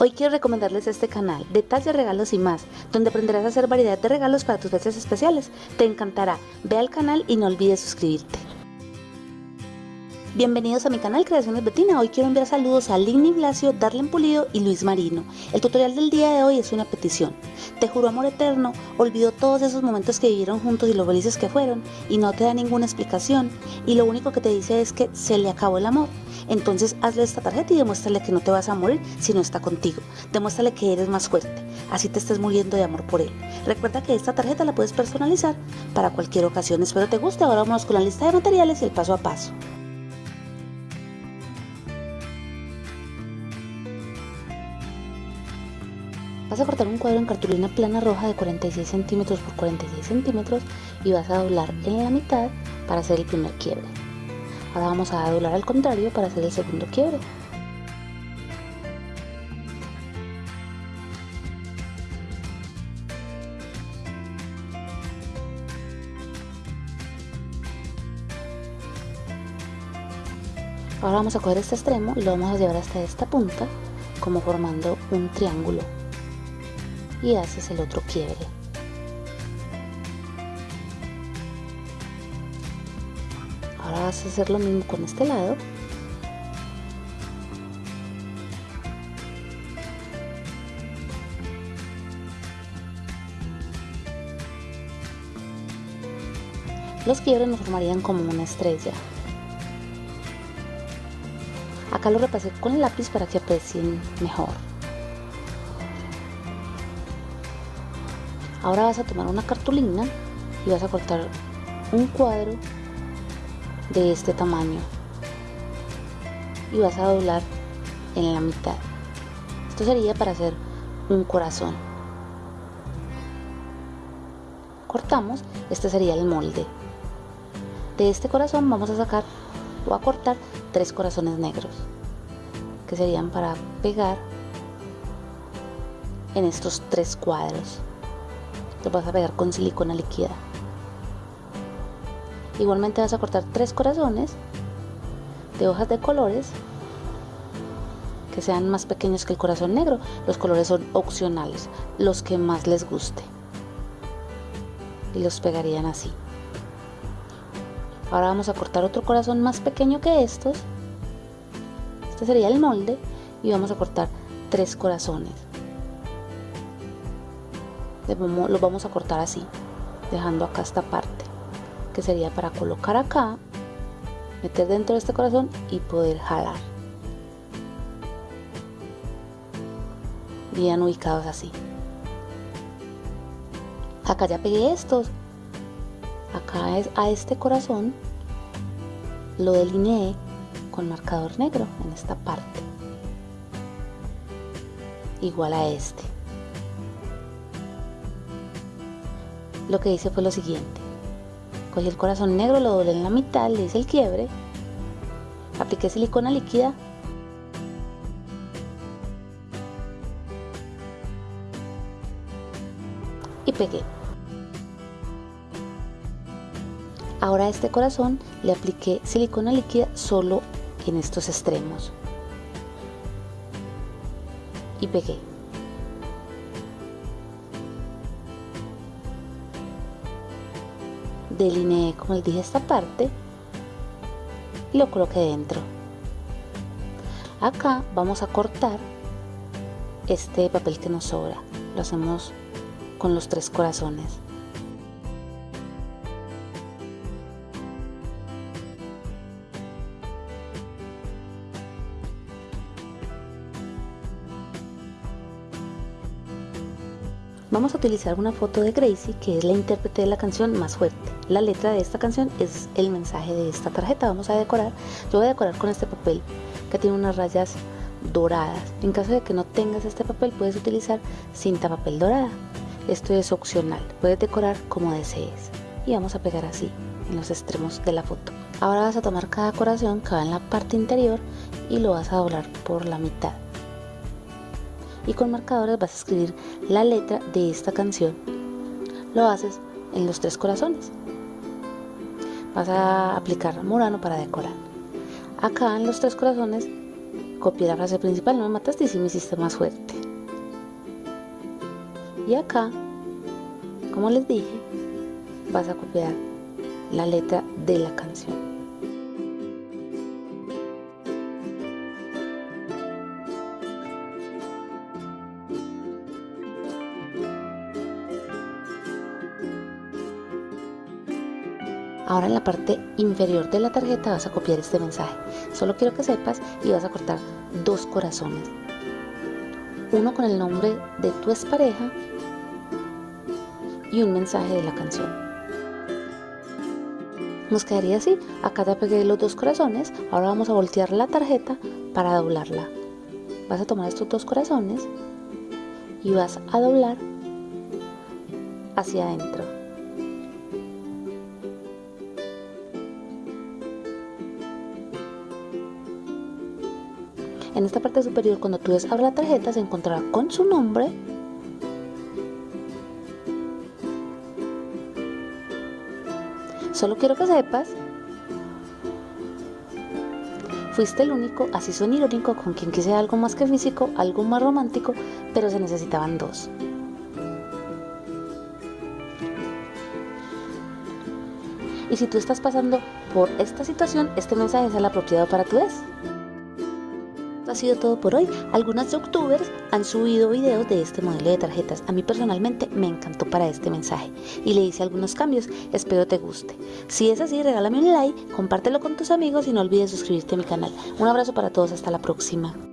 Hoy quiero recomendarles este canal, Detalles, Regalos y más, donde aprenderás a hacer variedad de regalos para tus fechas especiales. Te encantará. Ve al canal y no olvides suscribirte. Bienvenidos a mi canal Creaciones Betina. Hoy quiero enviar saludos a Ligny Blasio, Darlen Pulido y Luis Marino. El tutorial del día de hoy es una petición. Te juro amor eterno, olvidó todos esos momentos que vivieron juntos y lo felices que fueron y no te da ninguna explicación y lo único que te dice es que se le acabó el amor. Entonces hazle esta tarjeta y demuéstrale que no te vas a morir si no está contigo. Demuéstrale que eres más fuerte, así te estés muriendo de amor por él. Recuerda que esta tarjeta la puedes personalizar para cualquier ocasión. Espero te guste. Ahora vamos con la lista de materiales y el paso a paso. Vas a cortar un cuadro en cartulina plana roja de 46 centímetros por 46 centímetros y vas a doblar en la mitad para hacer el primer quiebre. Ahora vamos a doblar al contrario para hacer el segundo quiebre. Ahora vamos a coger este extremo y lo vamos a llevar hasta esta punta como formando un triángulo y haces el otro quiebre. Ahora vas a hacer lo mismo con este lado. Los quiebres nos formarían como una estrella. Acá lo repasé con el lápiz para que aprecien mejor. Ahora vas a tomar una cartulina y vas a cortar un cuadro de este tamaño y vas a doblar en la mitad. Esto sería para hacer un corazón. Cortamos, este sería el molde. De este corazón vamos a sacar o a cortar tres corazones negros que serían para pegar en estos tres cuadros vas a pegar con silicona líquida. Igualmente vas a cortar tres corazones de hojas de colores que sean más pequeños que el corazón negro. Los colores son opcionales los que más les guste. Y los pegarían así. Ahora vamos a cortar otro corazón más pequeño que estos. Este sería el molde. Y vamos a cortar tres corazones lo vamos a cortar así dejando acá esta parte que sería para colocar acá meter dentro de este corazón y poder jalar. Bien ubicados así. Acá ya pegué estos. Acá es a este corazón lo delineé con marcador negro en esta parte. Igual a este lo que hice fue lo siguiente. Cogí el corazón negro, lo doblé en la mitad, le hice el quiebre, apliqué silicona líquida y pegué. Ahora a este corazón le apliqué silicona líquida solo en estos extremos y pegué. Delineé como les dije esta parte y lo coloqué dentro. Acá vamos a cortar este papel que nos sobra. Lo hacemos con los tres corazones Vamos a utilizar una foto de Gracie, que es la intérprete de la canción más fuerte. La letra de esta canción es el mensaje de esta tarjeta. Vamos a decorar. Yo voy a decorar con este papel que tiene unas rayas doradas. En caso de que no tengas este papel, puedes utilizar cinta papel dorada. Esto es opcional. Puedes decorar como desees. Y vamos a pegar así en los extremos de la foto. Ahora vas a tomar cada corazón que va en la parte interior y lo vas a doblar por la mitad y con marcadores vas a escribir la letra de esta canción. Lo haces en los tres corazones. Vas a aplicar murano para decorar. Acá en los tres corazones copié la frase principal, no me mataste y sí me hiciste más fuerte. Y acá, como les dije, vas a copiar la letra de la canción. Ahora en la parte inferior de la tarjeta vas a copiar este mensaje. Solo quiero que sepas y vas a cortar dos corazones. Uno con el nombre de tu expareja y un mensaje de la canción. Nos quedaría así. Acá te pegué los dos corazones. Ahora vamos a voltear la tarjeta para doblarla. Vas a tomar estos dos corazones y vas a doblar hacia adentro. En esta parte superior, cuando tú des la tarjeta, se encontrará con su nombre Solo quiero que sepas, fuiste el único, así son irónico, con quien quise algo más que físico, algo más romántico, pero se necesitaban dos. Y si tú estás pasando por esta situación, este mensaje es el apropiado para tu ha sido todo por hoy. Algunas youtubers han subido videos de este modelo de tarjetas. A mí personalmente me encantó para este mensaje y le hice algunos cambios. Espero te guste. Si es así, regálame un like, compártelo con tus amigos y no olvides suscribirte a mi canal. Un abrazo para todos, hasta la próxima.